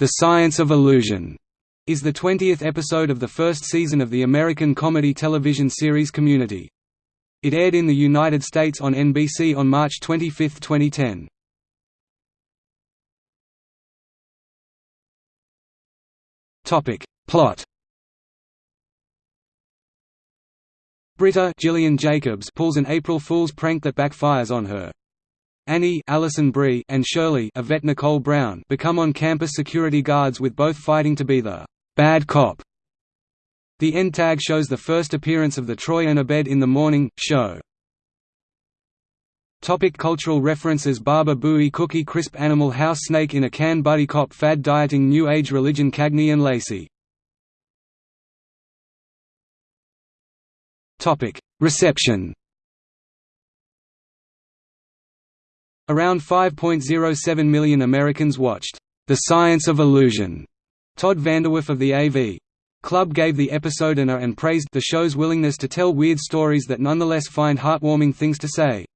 The Science of Illusion is the 20th episode of the first season of the American comedy television series Community. It aired in the United States on NBC on March 25, 2010. Topic Plot Britta Gillian Jacobs pulls an April Fool's prank that backfires on her. Annie Alison Brie and Shirley Yvette Nicole Brown become on-campus security guards with both fighting to be the «bad cop». The end tag shows the first appearance of the Troy and Abed in the Morning show. Topic cultural references Baba Booey Cookie Crisp Animal House Snake in a Can Buddy Cop Fad Dieting New Age Religion Cagney and Lacey Reception Around 5.07 million Americans watched The Science of Illusion. Todd VanDerWerff of the AV Club gave the episode an A and praised the show's willingness to tell weird stories that nonetheless find heartwarming things to say.